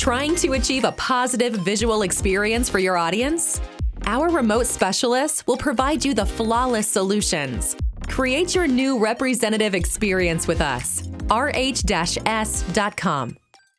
Trying to achieve a positive visual experience for your audience? Our remote specialists will provide you the flawless solutions. Create your new representative experience with us. rh-s.com.